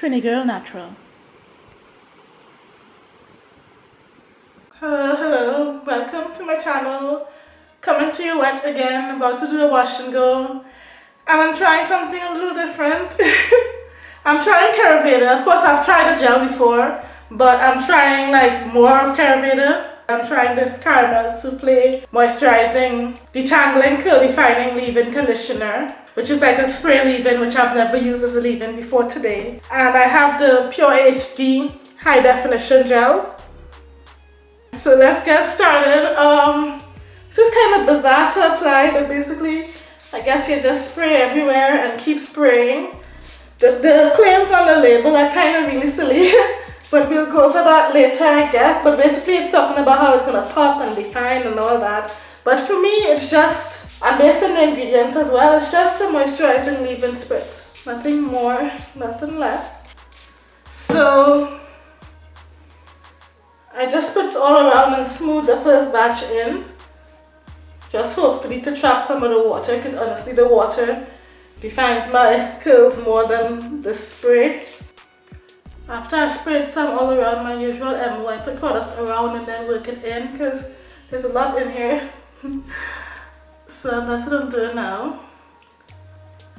Trini Girl Natural. Hello, hello, welcome to my channel. Coming to you wet again, about to do a wash and go. And I'm trying something a little different. I'm trying Caraveda. Of course, I've tried the gel before, but I'm trying like more of Caraveda. I'm trying this Caramel Souffle Moisturizing Detangling Curl Defining Leave-In Conditioner which is like a spray leave-in which I've never used as a leave-in before today. And I have the Pure HD High Definition Gel. So let's get started. Um, this is kind of bizarre to apply but basically I guess you just spray everywhere and keep spraying. The, the claims on the label are kind of really silly but we'll go over that later I guess. But basically it's talking about how it's gonna pop and define and all that. But for me it's just and based on the ingredients as well. It's just a moisturizing leave-in spritz. Nothing more nothing less. So I just put all around and smooth the first batch in. Just hopefully to trap some of the water because honestly the water defines my curls more than the spray after I spread some all around my usual I put products around and then work it in because there's a lot in here. so that's what I'm doing now.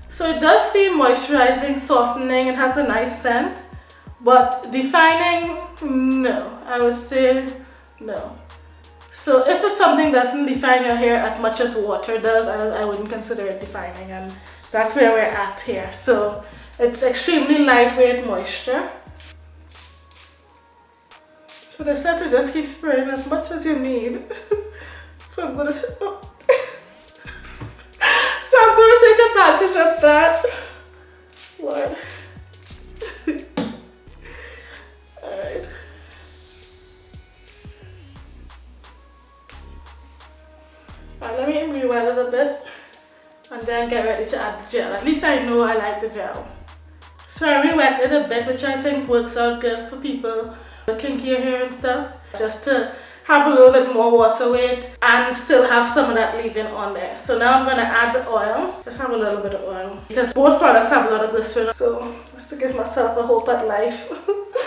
So it does seem moisturizing, softening, it has a nice scent. But defining, no. I would say no. So if it's something that doesn't define your hair as much as water does, I, I wouldn't consider it defining and that's where we're at here. So it's extremely lightweight moisture. So said to just keep spraying as much as you need. so I'm gonna. So I'm gonna take advantage of that. Lord. Alright. Alright, let me re-wet a little bit and then get ready to add the gel. At least I know I like the gel. So I re-wet it a bit, which I think works out good for people kinkier hair and stuff just to have a little bit more water weight and still have some of that leave-in on there. So now I'm gonna add the oil. Let's have a little bit of oil because both products have a lot of glycerin. So just to give myself a hope at life,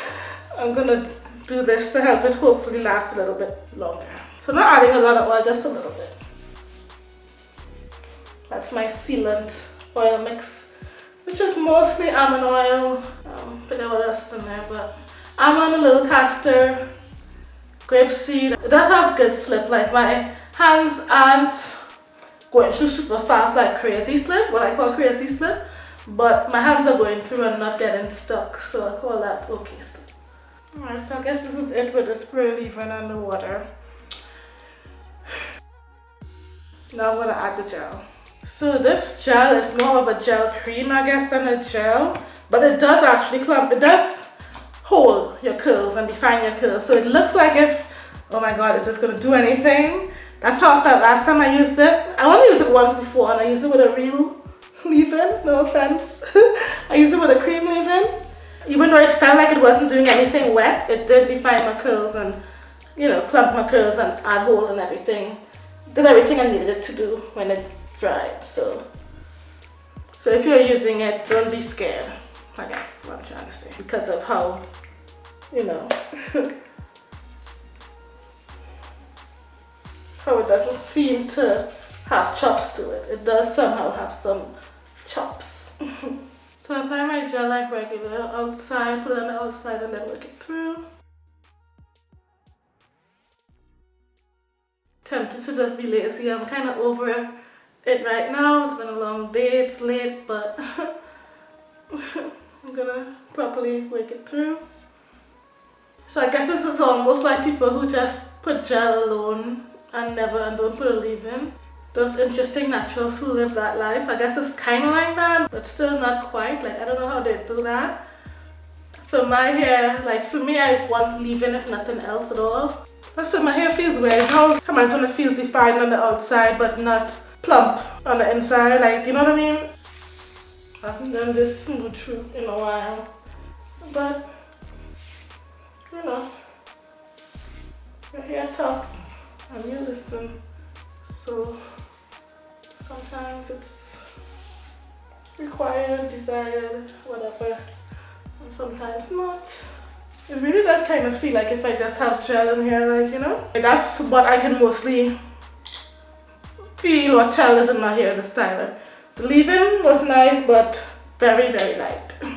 I'm gonna do this to help it hopefully last a little bit longer. So not adding a lot of oil, just a little bit. That's my sealant oil mix, which is mostly almond oil. Um, forget what else is in there, but I'm on a little castor, grapeseed. It does have good slip, like my hands aren't going through super fast like crazy slip, what I call crazy slip, but my hands are going through and not getting stuck, so I call that okay slip. Alright, so I guess this is it with the spray leave-in and the water. Now I'm gonna add the gel. So this gel is more of a gel cream, I guess, than a gel, but it does actually clump. It does hold your curls and define your curls. So it looks like if, oh my God, is this gonna do anything? That's how I felt last time I used it. I only used it once before and I used it with a real leave-in, no offense. I used it with a cream leave-in. Even though it felt like it wasn't doing anything wet, it did define my curls and, you know, clump my curls and add hold and everything. Did everything I needed it to do when it dried, so. So if you're using it, don't be scared. I guess what I'm trying to say. Because of how, you know, how it doesn't seem to have chops to it. It does somehow have some chops. so I apply my gel like regular outside, put it on the outside and then work it through. Tempted to just be lazy. I'm kind of over it right now. It's been a long day, it's late, but I'm gonna properly work it through. So I guess this is almost like people who just put gel alone and never and don't put a leave-in. Those interesting naturals who live that life. I guess it's kind of like that, but still not quite. Like, I don't know how they do that. For my hair, like for me, I want leave-in if nothing else at all. Also, my hair feels weird. How sometimes when it feels defined on the outside, but not plump on the inside. Like, you know what I mean? I haven't done this smooth through in a while. But, you know, your hair talks and you listen. So, sometimes it's required, desired, whatever. And sometimes not. It really does kind of feel like if I just have gel in here, like, you know? That's what I can mostly feel or tell is in my hair, the styler. The leave-in was nice, but very, very light.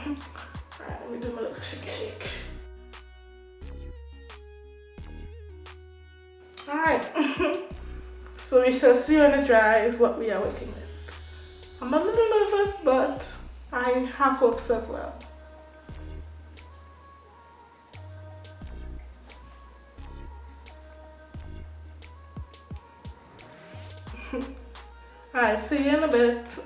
Alright, so we shall see when it dries what we are working with. I'm a little nervous, but I have hopes as well. Alright, see you in a bit.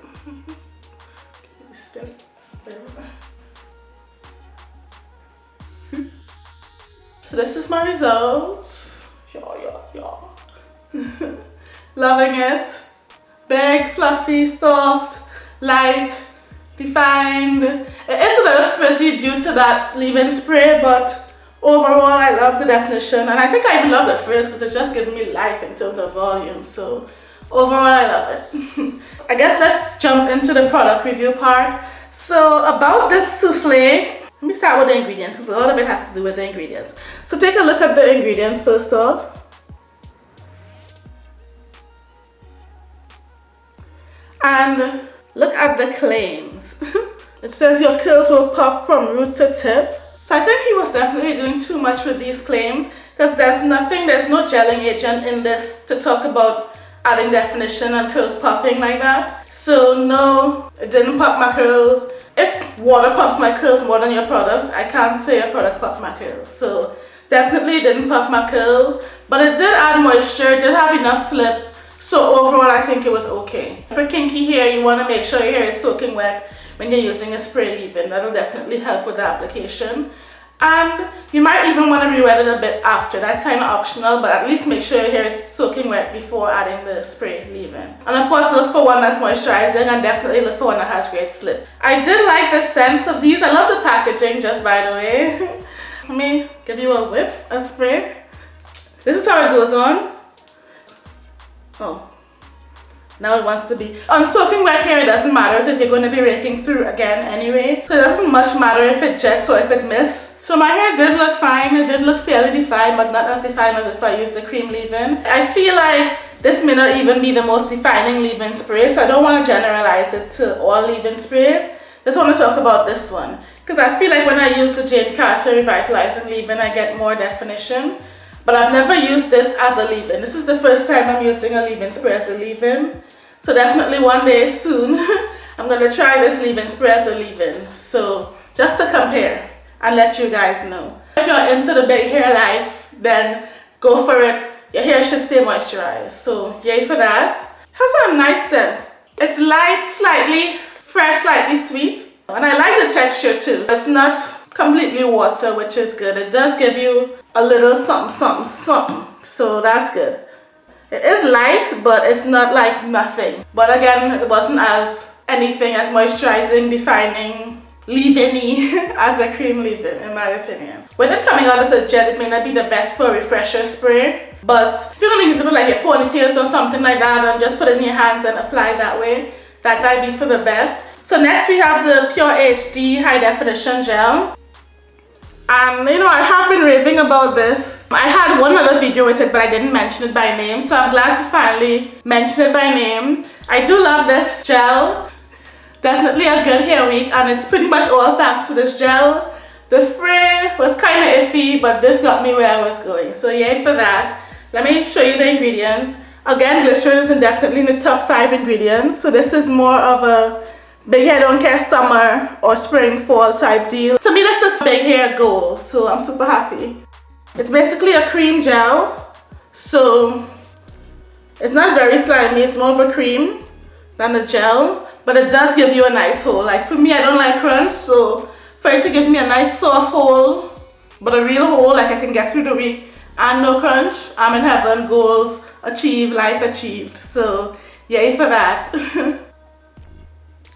so this is my result. Loving it. Big, fluffy, soft, light, defined. It is a little frizzy due to that leave-in spray, but overall I love the definition and I think I even love the frizz because it's just giving me life in terms of volume. So overall I love it. I guess let's jump into the product review part. So about this souffle, let me start with the ingredients because a lot of it has to do with the ingredients. So take a look at the ingredients first off. And look at the claims. it says your curls will pop from root to tip. So I think he was definitely doing too much with these claims because there's nothing, there's no gelling agent in this to talk about adding definition and curls popping like that. So no, it didn't pop my curls. If water pops my curls more than your product, I can't say your product popped my curls. So definitely didn't pop my curls, but it did add moisture, did have enough slip. So overall, I think it was okay. For kinky hair, you want to make sure your hair is soaking wet when you're using a spray leave-in. That'll definitely help with the application. And you might even want to re-wet it a bit after. That's kind of optional but at least make sure your hair is soaking wet before adding the spray leave-in. And of course look for one that's moisturizing and definitely look for one that has great slip. I did like the scents of these. I love the packaging just by the way. Let me give you a whiff a spray. This is how it goes on oh now it wants to be on soaking wet hair it doesn't matter because you're going to be raking through again anyway so it doesn't much matter if it jets or if it misses so my hair did look fine, it did look fairly defined, but not as defined as if I used the cream leave-in. I feel like this may not even be the most defining leave-in spray, so I don't want to generalize it to all leave-in sprays. Just want to talk about this one. Because I feel like when I use the Jane Carter Revitalizing Leave-In, I get more definition. But I've never used this as a leave-in. This is the first time I'm using a leave-in spray as a leave-in. So definitely one day soon, I'm going to try this leave-in spray as a leave-in. So just to compare and let you guys know. If you're into the big hair life, then go for it. Your hair should stay moisturized. So yay for that. Has a nice scent. It's light, slightly fresh, slightly sweet. And I like the texture too. It's not completely water, which is good. It does give you a little something, something, something. So that's good. It is light, but it's not like nothing. But again, it wasn't as anything as moisturizing, defining, leave-in as a cream leave-in in my opinion. With it coming out as a gel, it may not be the best for a refresher spray, but if you're gonna use it with like your ponytails or something like that and just put it in your hands and apply that way, that might be for the best. So next we have the Pure HD High Definition Gel. And you know, I have been raving about this. I had one other video with it, but I didn't mention it by name. So I'm glad to finally mention it by name. I do love this gel definitely a good hair week and it's pretty much all thanks to this gel. The spray was kind of iffy but this got me where I was going so yay for that. Let me show you the ingredients. Again glycerin is definitely in the top 5 ingredients so this is more of a big hair don't care summer or spring fall type deal. To me this is big hair goal so I'm super happy. It's basically a cream gel so it's not very slimy it's more of a cream than a gel but it does give you a nice hole like for me I don't like crunch so for it to give me a nice soft hole but a real hole like I can get through the week and no crunch I'm in heaven goals achieved life achieved so yay for that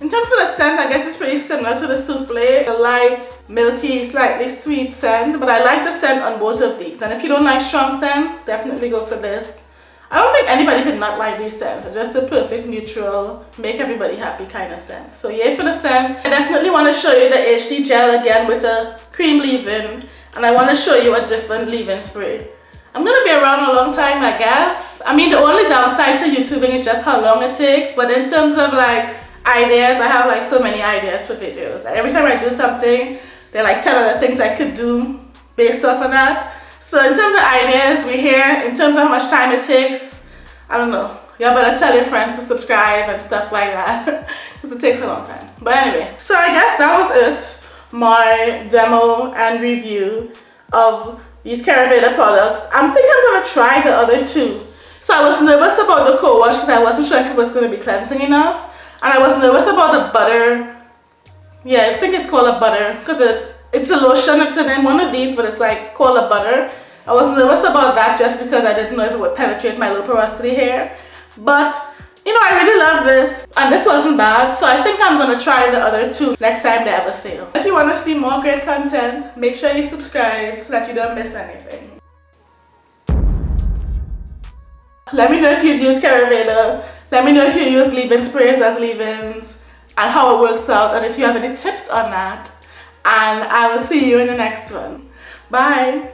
in terms of the scent I guess it's pretty similar to the souffle a light milky slightly sweet scent but I like the scent on both of these and if you don't like strong scents definitely go for this I don't think anybody could not like these scents. It's just the perfect neutral, make everybody happy kind of scent. So yay for the scents. I definitely want to show you the HD gel again with a cream leave-in. And I want to show you a different leave-in spray. I'm going to be around a long time, I guess. I mean, the only downside to YouTubing is just how long it takes. But in terms of like ideas, I have like so many ideas for videos. Like, every time I do something, there are like 10 other things I could do based off of that. So in terms of ideas, we're here. In terms of how much time it takes, I don't know. Y'all better tell your friends to subscribe and stuff like that because it takes a long time. But anyway, so I guess that was it. My demo and review of these Caraveda products. I'm thinking I'm going to try the other two. So I was nervous about the co-wash because I wasn't sure if it was going to be cleansing enough. And I was nervous about the butter. Yeah, I think it's called a butter because it it's a lotion, it's in one of these, but it's like called a butter. I was nervous about that just because I didn't know if it would penetrate my low porosity hair. But, you know, I really love this. And this wasn't bad, so I think I'm to try the other two next time they have a sale. If you want to see more great content, make sure you subscribe so that you don't miss anything. Let me know if you've used Caraveda. Let me know if you use leave-in sprays as leave-ins and how it works out and if you have any tips on that and I will see you in the next one. Bye.